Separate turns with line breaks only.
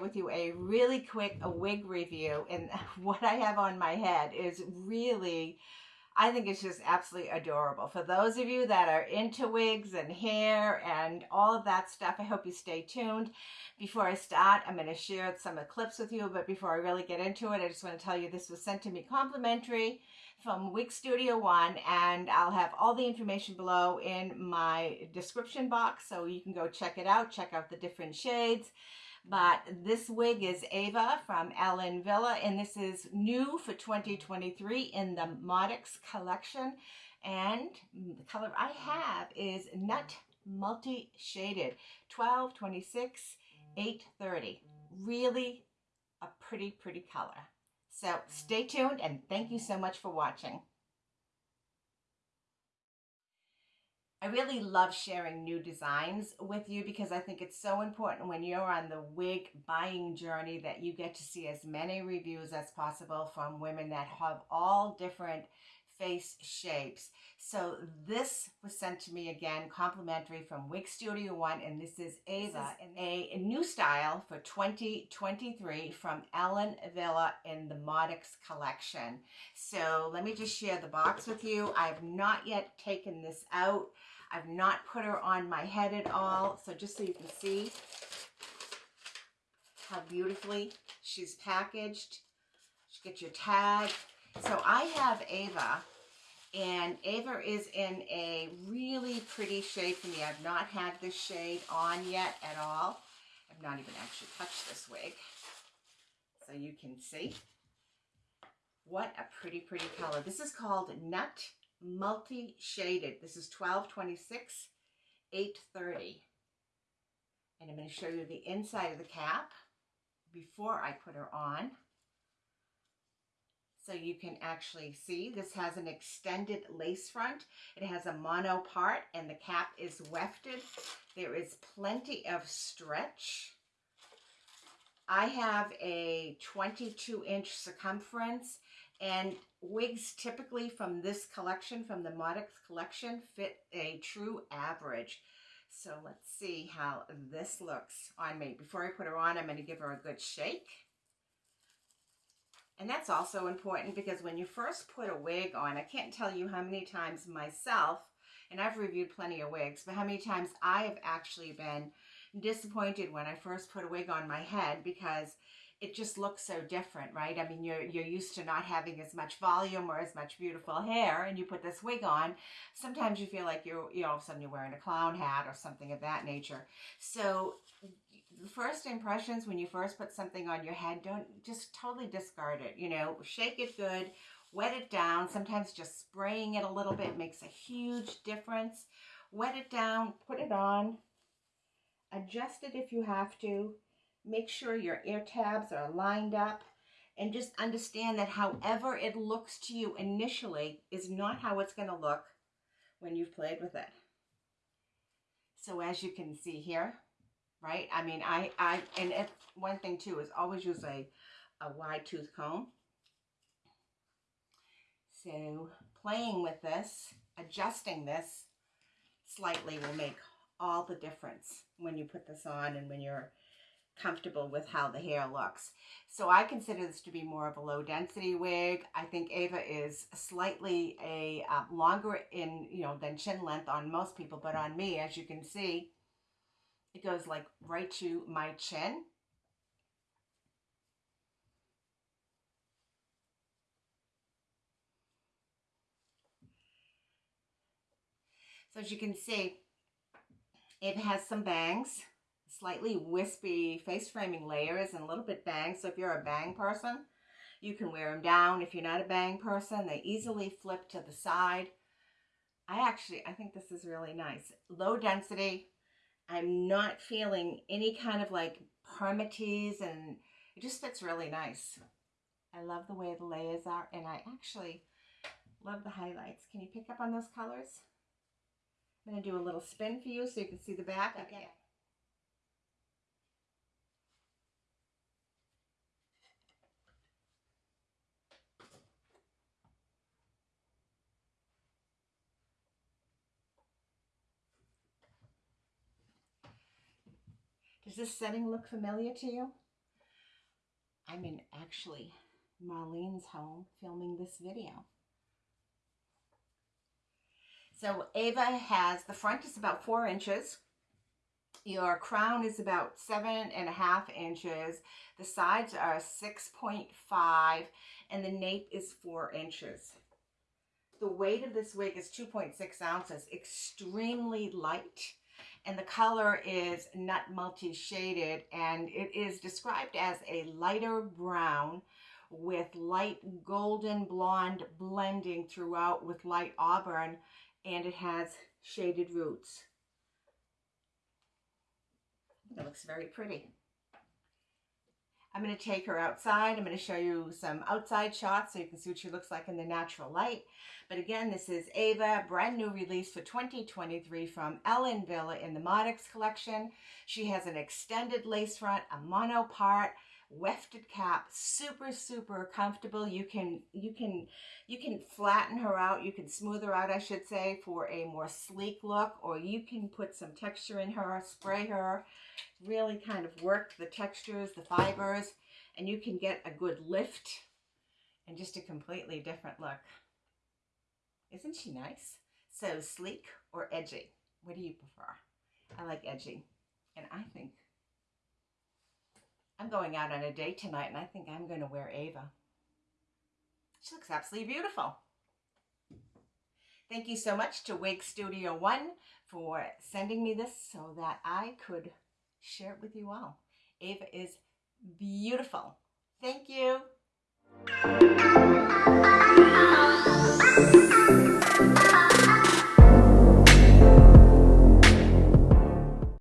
with you a really quick a wig review and what I have on my head is really I think it's just absolutely adorable. For those of you that are into wigs and hair and all of that stuff, I hope you stay tuned. Before I start, I'm going to share some clips with you, but before I really get into it, I just want to tell you this was sent to me complimentary from Wig Studio One, and I'll have all the information below in my description box, so you can go check it out, check out the different shades. But this wig is Ava from Ellen Wille, and this is new for 2023 in the Modixx collection. And the color I have is Nut Multi Shaded, 12, 26, 830. Really a pretty, pretty color. So stay tuned and thank you so much for watching. I really love sharing new designs with you because I think it's so important when you're on the wig buying journey that you get to see as many reviews as possible from women that have all different face shapes. So this was sent to me again, complimentary from Wig Studio One, and this is Ava, this is a, a new style for 2023 from Ellen Wille in the Modixx collection. So let me just share the box with you. I have not yet taken this out. I've not put her on my head at all. So just so you can see how beautifully she's packaged. You get your tag. So I have Ava and Ava is in a really pretty shade for me. I've not had this shade on yet at all. I've not even actually touched this wig. So you can see. What a pretty, pretty color. This is called Nut multi-shaded. This is 1226, 830. And I'm going to show you the inside of the cap before I put her on. So you can actually see this has an extended lace front. It has a mono part and the cap is wefted. There is plenty of stretch. I have a 22 inch circumference and wigs typically from this collection, from the Modixx collection, fit a true average. So let's see how this looks on me. Before I put her on, I'm going to give her a good shake. And that's also important because when you first put a wig on, I can't tell you how many times myself, and I've reviewed plenty of wigs, but how many times I have actually been disappointed when I first put a wig on my head because it just looks so different, right? I mean, you're you're used to not having as much volume or as much beautiful hair, and you put this wig on. Sometimes you feel like you're, you know, all of a sudden you're wearing a clown hat or something of that nature. So the first impressions when you first put something on your head, don't just totally discard it. You know, shake it good, wet it down. Sometimes just spraying it a little bit makes a huge difference. Wet it down, put it on, adjust it if you have to Make sure your ear tabs are lined up and just understand that however it looks to you initially is not how it's going to look when you've played with it. So as you can see here, right? I mean, I, I and it, one thing too is always use a, a wide tooth comb. So playing with this, adjusting this slightly will make all the difference when you put this on and when you're comfortable with how the hair looks. So I consider this to be more of a low density wig. I think Ava is slightly a uh, longer in, you know, than chin length on most people, but on me, as you can see, it goes like right to my chin. So as you can see, it has some bangs slightly wispy face framing layers and a little bit bang. So if you're a bang person, you can wear them down. If you're not a bang person, they easily flip to the side. I actually, I think this is really nice. Low density. I'm not feeling any kind of like permatease and it just fits really nice. I love the way the layers are and I actually love the highlights. Can you pick up on those colors? I'm going to do a little spin for you so you can see the back. Okay. Does this setting look familiar to you? I'm in actually Marlene's home filming this video. So Ava has, the front is about four inches. Your crown is about seven and a half inches. The sides are 6.5 and the nape is four inches. The weight of this wig is 2.6 ounces, extremely light. And the color is nut multi-shaded and it is described as a lighter brown with light golden blonde blending throughout with light auburn and it has shaded roots. It looks very pretty. I'm going to take her outside. I'm going to show you some outside shots so you can see what she looks like in the natural light. But again, this is Ava, brand new release for 2023 from Ellen Wille in the Modixx collection. She has an extended lace front, a mono part, wefted cap super super comfortable. You can you can you can flatten her out. You can smooth her out i should say for a more sleek look or you can put some texture in her spray her really kind of work the textures the fibers and you can get a good lift and just a completely different look. Isn't she nice? So sleek or edgy? What do you prefer? I like edgy and i think I'm going out on a date tonight and I think I'm going to wear Ava. She looks absolutely beautiful. Thank you so much to Wig Studio One for sending me this so that I could share it with you all. Ava is beautiful. Thank you.